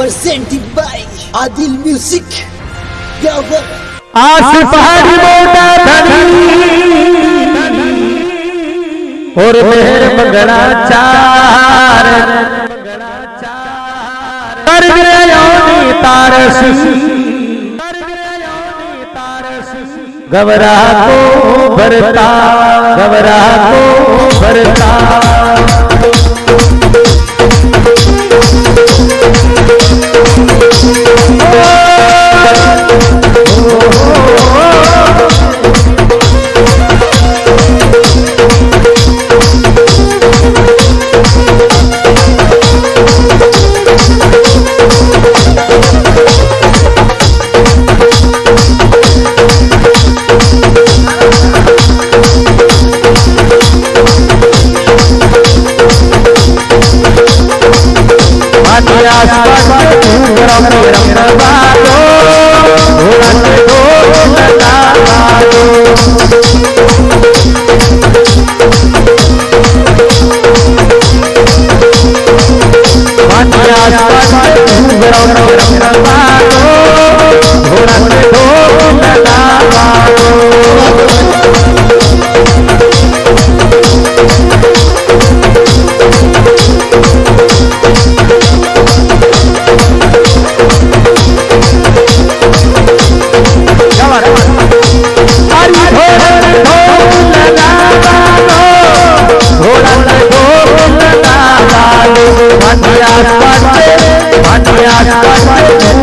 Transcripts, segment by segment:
Presented by Adil music और मेहर बगड़ा चार। कर योनी तारस। घबरा को भरता घबरा को भरता। को रंगवा दो रंग दो लगावा दो Run, run, run, run, run, run,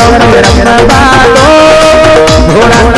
रंग रंग बालो घोड़ा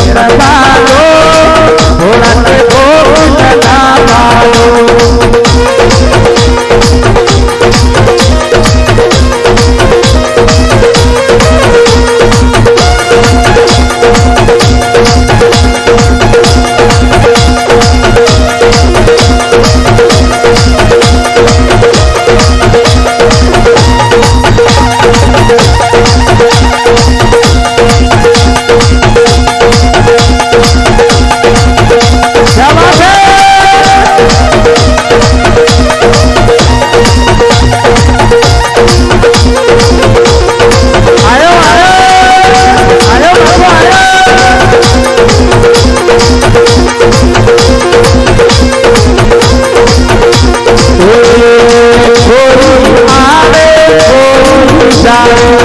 Bye.